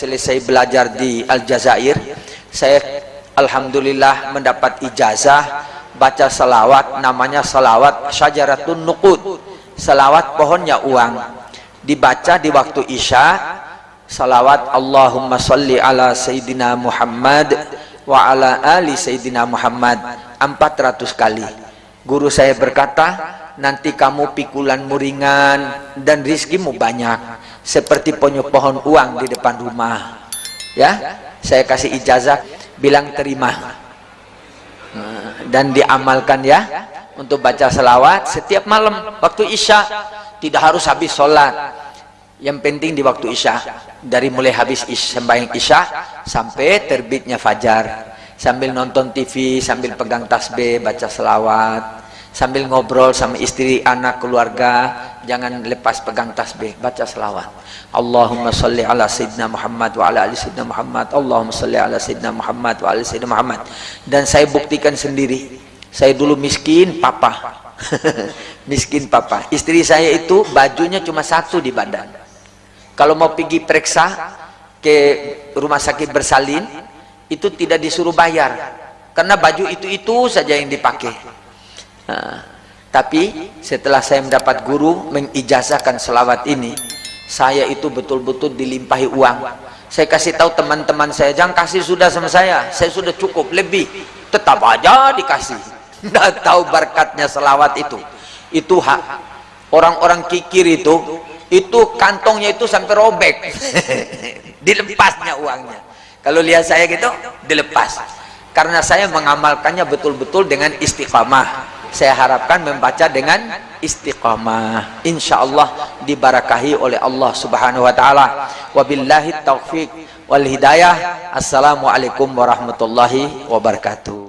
selesai belajar di Aljazair saya alhamdulillah mendapat ijazah baca salawat namanya salawat syajaratun nuqud salawat pohonnya uang. Dibaca di waktu isya salawat Allahumma salli ala sayyidina Muhammad wa ala ali sayyidina Muhammad 400 kali. Guru saya berkata nanti kamu pikulan muringan dan rizkimu banyak seperti punya pohon uang di depan rumah. Ya saya kasih ijazah bilang terima. Dan diamalkan ya untuk baca selawat setiap malam waktu isya. Tidak harus habis sholat. Yang penting di waktu isya. Dari mulai habis isya, sembahyang isya sampai terbitnya fajar. Sambil nonton TV sambil pegang tasbih baca selawat. Sambil ngobrol sama istri anak keluarga jangan lepas pegang tasbih baca selawat. Allahumma salli ala sayyidina Muhammad wa ala ali sayyidina Muhammad. Allahumma salli ala sayyidina Muhammad wa ala sayyidina Muhammad. Dan saya buktikan sendiri saya dulu miskin papa. Miskin papa. Istri saya itu bajunya cuma satu di badan. Kalau mau pergi periksa ke rumah sakit bersalin itu tidak disuruh bayar. Karena baju itu-itu saja yang dipakai. Nah, tapi setelah saya mendapat guru mengijazahkan selawat ini saya itu betul-betul dilimpahi uang. Saya kasih tahu teman-teman saya jangan kasih sudah sama saya. Saya sudah cukup lebih. Tetap aja dikasih. Tidak tahu berkatnya selawat itu. Itu hak orang-orang kikir itu. Itu kantongnya itu sampai robek. Dilepasnya uangnya. Kalau lihat saya gitu dilepas. Karena saya mengamalkannya betul-betul dengan istiqamah saya harapkan membaca dengan istiqamah. Insyaallah dibarakahi oleh Allah Subhanahu wa taala. Wabillahi taufik wal hidayah. Assalamualaikum warahmatullahi wabarakatuh